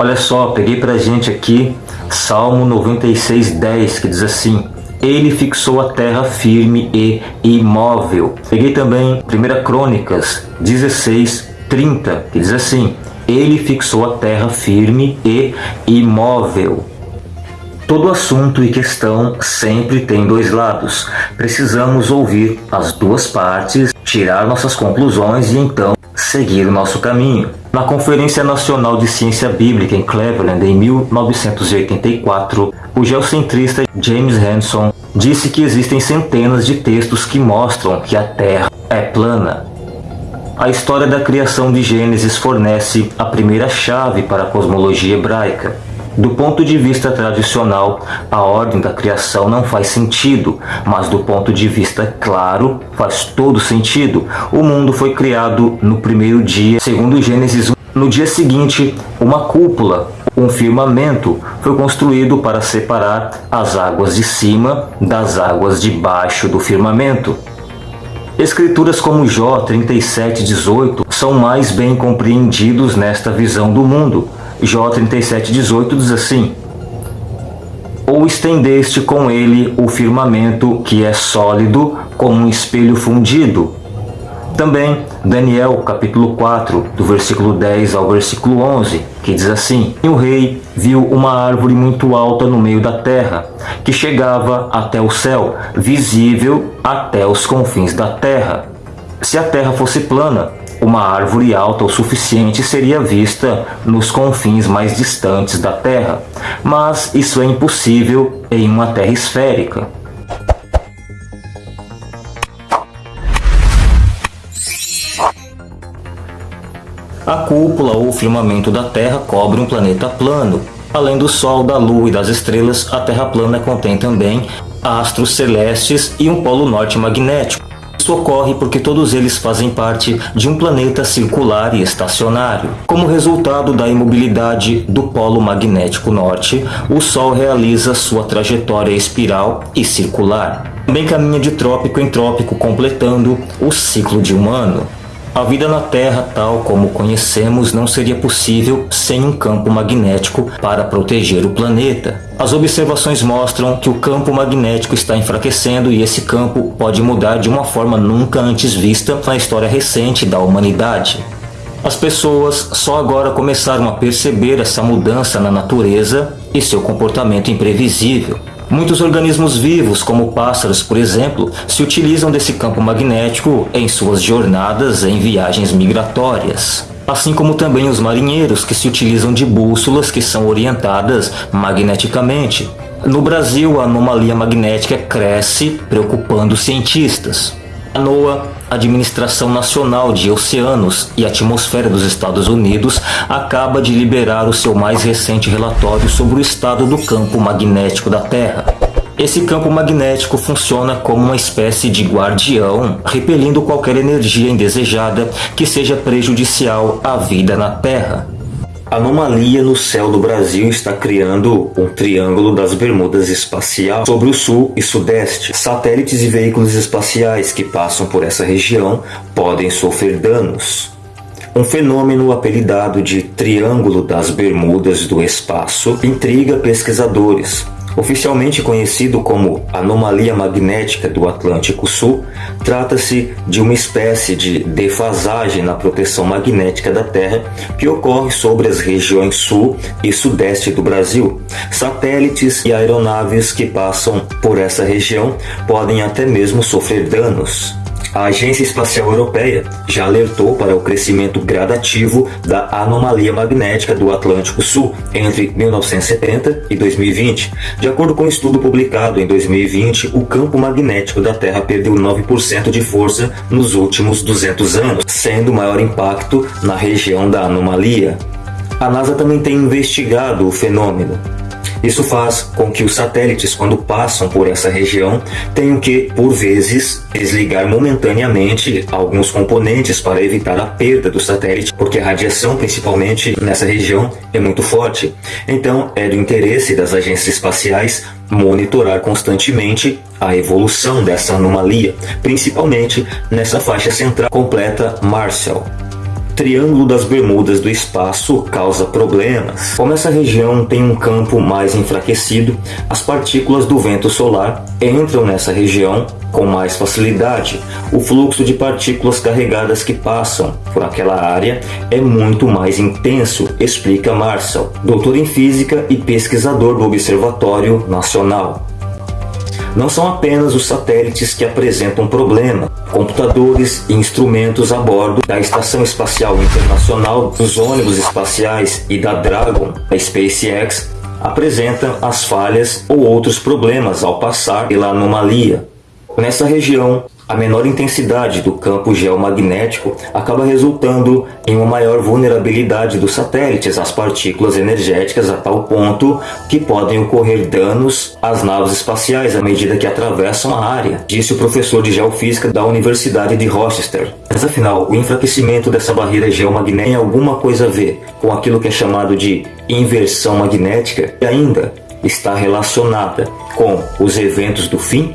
Olha só, peguei pra gente aqui Salmo 96:10 que diz assim: ele fixou a terra firme e imóvel. Peguei também 1 Crônicas 16, 30, que diz assim: Ele fixou a terra firme e imóvel. Todo assunto e questão sempre tem dois lados. Precisamos ouvir as duas partes, tirar nossas conclusões e então seguir o nosso caminho. Na Conferência Nacional de Ciência Bíblica em Cleveland, em 1984, o geocentrista James Hanson disse que existem centenas de textos que mostram que a Terra é plana. A história da criação de Gênesis fornece a primeira chave para a cosmologia hebraica. Do ponto de vista tradicional, a ordem da criação não faz sentido, mas do ponto de vista claro, faz todo sentido. O mundo foi criado no primeiro dia, segundo Gênesis 1. No dia seguinte, uma cúpula, um firmamento, foi construído para separar as águas de cima das águas de baixo do firmamento. Escrituras como Jó 37:18 são mais bem compreendidos nesta visão do mundo. Jó 37,18 diz assim: Ou estendeste com ele o firmamento que é sólido como um espelho fundido. Também Daniel capítulo 4, do versículo 10 ao versículo 11, que diz assim: E o rei viu uma árvore muito alta no meio da terra, que chegava até o céu, visível até os confins da terra. Se a terra fosse plana, uma árvore alta o suficiente seria vista nos confins mais distantes da Terra, mas isso é impossível em uma Terra esférica. A cúpula ou firmamento da Terra cobre um planeta plano. Além do Sol, da Lua e das estrelas, a Terra plana contém também astros celestes e um polo norte magnético. Ocorre porque todos eles fazem parte de um planeta circular e estacionário. Como resultado da imobilidade do polo magnético norte, o Sol realiza sua trajetória espiral e circular. Também caminha de trópico em trópico, completando o ciclo de um ano. A vida na Terra, tal como conhecemos, não seria possível sem um campo magnético para proteger o planeta. As observações mostram que o campo magnético está enfraquecendo e esse campo pode mudar de uma forma nunca antes vista na história recente da humanidade. As pessoas só agora começaram a perceber essa mudança na natureza e seu comportamento imprevisível. Muitos organismos vivos, como pássaros, por exemplo, se utilizam desse campo magnético em suas jornadas em viagens migratórias. Assim como também os marinheiros que se utilizam de bússolas que são orientadas magneticamente. No Brasil, a anomalia magnética cresce, preocupando cientistas. A NOAA, Administração Nacional de Oceanos e Atmosfera dos Estados Unidos, acaba de liberar o seu mais recente relatório sobre o estado do campo magnético da Terra. Esse campo magnético funciona como uma espécie de guardião, repelindo qualquer energia indesejada que seja prejudicial à vida na Terra. Anomalia no céu do Brasil está criando um triângulo das bermudas espacial sobre o sul e sudeste. Satélites e veículos espaciais que passam por essa região podem sofrer danos. Um fenômeno apelidado de Triângulo das Bermudas do Espaço intriga pesquisadores. Oficialmente conhecido como anomalia magnética do Atlântico Sul, trata-se de uma espécie de defasagem na proteção magnética da Terra que ocorre sobre as regiões sul e sudeste do Brasil. Satélites e aeronaves que passam por essa região podem até mesmo sofrer danos. A Agência Espacial Europeia já alertou para o crescimento gradativo da anomalia magnética do Atlântico Sul entre 1970 e 2020. De acordo com um estudo publicado em 2020, o campo magnético da Terra perdeu 9% de força nos últimos 200 anos, sendo maior impacto na região da anomalia. A NASA também tem investigado o fenômeno isso faz com que os satélites, quando passam por essa região, tenham que, por vezes, desligar momentaneamente alguns componentes para evitar a perda do satélite, porque a radiação, principalmente nessa região, é muito forte. Então, é do interesse das agências espaciais monitorar constantemente a evolução dessa anomalia, principalmente nessa faixa central completa Marshall. Triângulo das Bermudas do espaço causa problemas. Como essa região tem um campo mais enfraquecido, as partículas do vento solar entram nessa região com mais facilidade. O fluxo de partículas carregadas que passam por aquela área é muito mais intenso, explica Marshall, doutor em física e pesquisador do Observatório Nacional. Não são apenas os satélites que apresentam problema. Computadores e instrumentos a bordo da Estação Espacial Internacional, dos ônibus espaciais e da Dragon, da SpaceX, apresentam as falhas ou outros problemas ao passar pela anomalia. Nessa região, a menor intensidade do campo geomagnético acaba resultando em uma maior vulnerabilidade dos satélites às partículas energéticas a tal ponto que podem ocorrer danos às naves espaciais à medida que atravessam a área, disse o professor de geofísica da Universidade de Rochester. Mas afinal, o enfraquecimento dessa barreira geomagnética tem alguma coisa a ver com aquilo que é chamado de inversão magnética e ainda está relacionada com os eventos do fim?